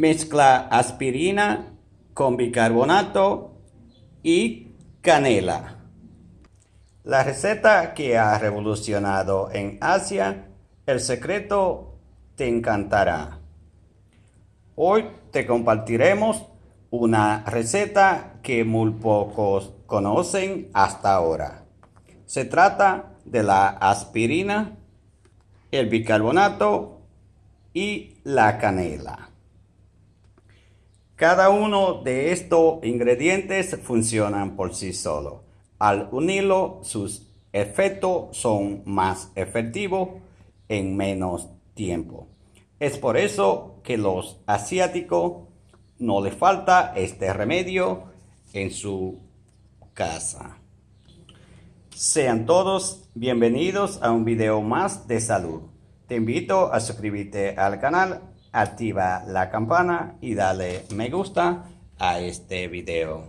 Mezcla aspirina con bicarbonato y canela. La receta que ha revolucionado en Asia, el secreto te encantará. Hoy te compartiremos una receta que muy pocos conocen hasta ahora. Se trata de la aspirina, el bicarbonato y la canela. Cada uno de estos ingredientes funcionan por sí solo. Al unirlo, sus efectos son más efectivos en menos tiempo. Es por eso que los asiáticos no les falta este remedio en su casa. Sean todos bienvenidos a un video más de salud. Te invito a suscribirte al canal activa la campana y dale me gusta a este video.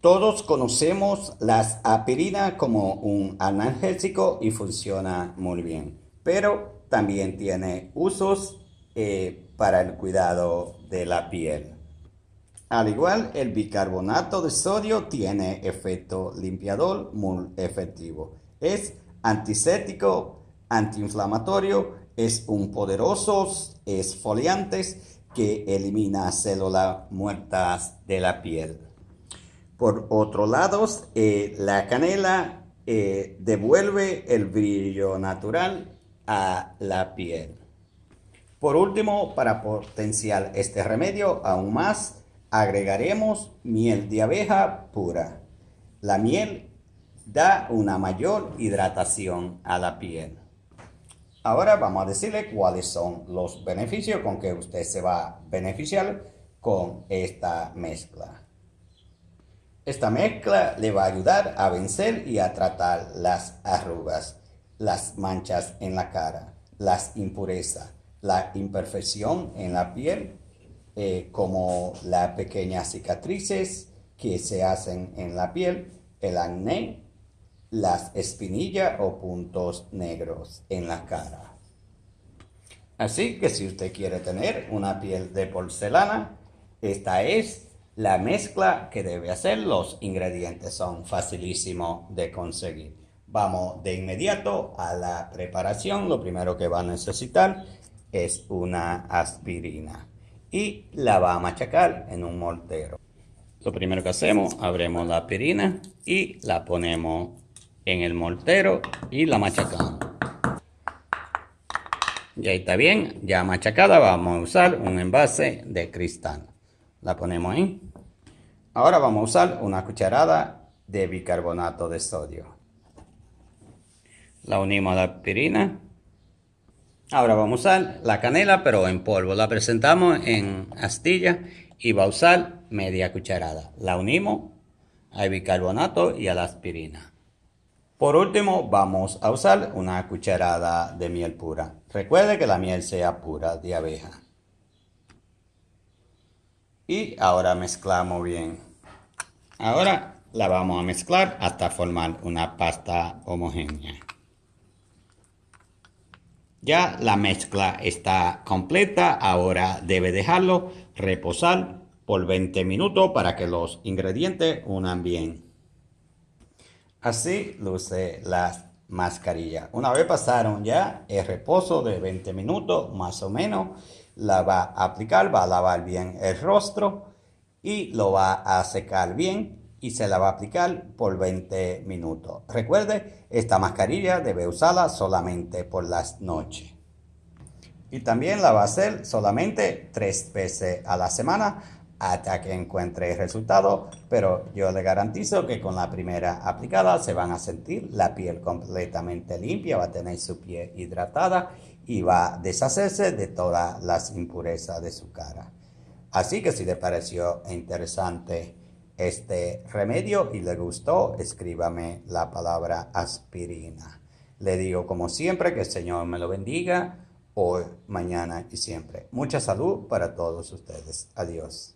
Todos conocemos las aspirina como un analgésico y funciona muy bien, pero también tiene usos eh, para el cuidado de la piel. Al igual, el bicarbonato de sodio tiene efecto limpiador muy efectivo. Es antiséptico, antiinflamatorio es un poderoso esfoliante que elimina células muertas de la piel. Por otro lado, eh, la canela eh, devuelve el brillo natural a la piel. Por último, para potenciar este remedio aún más, agregaremos miel de abeja pura. La miel da una mayor hidratación a la piel. Ahora vamos a decirle cuáles son los beneficios con que usted se va a beneficiar con esta mezcla. Esta mezcla le va a ayudar a vencer y a tratar las arrugas, las manchas en la cara, las impurezas, la imperfección en la piel, eh, como las pequeñas cicatrices que se hacen en la piel, el acné, las espinillas o puntos negros en la cara. Así que si usted quiere tener una piel de porcelana, esta es la mezcla que debe hacer. Los ingredientes son facilísimos de conseguir. Vamos de inmediato a la preparación. Lo primero que va a necesitar es una aspirina y la va a machacar en un mortero. Lo primero que hacemos, abrimos la aspirina y la ponemos en el mortero y la machacamos. Ya está bien, ya machacada, vamos a usar un envase de cristal. La ponemos ahí. Ahora vamos a usar una cucharada de bicarbonato de sodio. La unimos a la aspirina. Ahora vamos a usar la canela, pero en polvo. La presentamos en astilla y va a usar media cucharada. La unimos al bicarbonato y a la aspirina. Por último, vamos a usar una cucharada de miel pura. Recuerde que la miel sea pura de abeja. Y ahora mezclamos bien. Ahora la vamos a mezclar hasta formar una pasta homogénea. Ya la mezcla está completa, ahora debe dejarlo reposar por 20 minutos para que los ingredientes unan bien. Así luce la mascarilla. Una vez pasaron ya el reposo de 20 minutos más o menos, la va a aplicar, va a lavar bien el rostro y lo va a secar bien y se la va a aplicar por 20 minutos. Recuerde, esta mascarilla debe usarla solamente por las noches. Y también la va a hacer solamente tres veces a la semana hasta que encuentre el resultado, pero yo le garantizo que con la primera aplicada se van a sentir la piel completamente limpia, va a tener su piel hidratada y va a deshacerse de todas las impurezas de su cara. Así que si le pareció interesante este remedio y le gustó, escríbame la palabra aspirina. Le digo como siempre que el Señor me lo bendiga hoy, mañana y siempre. Mucha salud para todos ustedes. Adiós.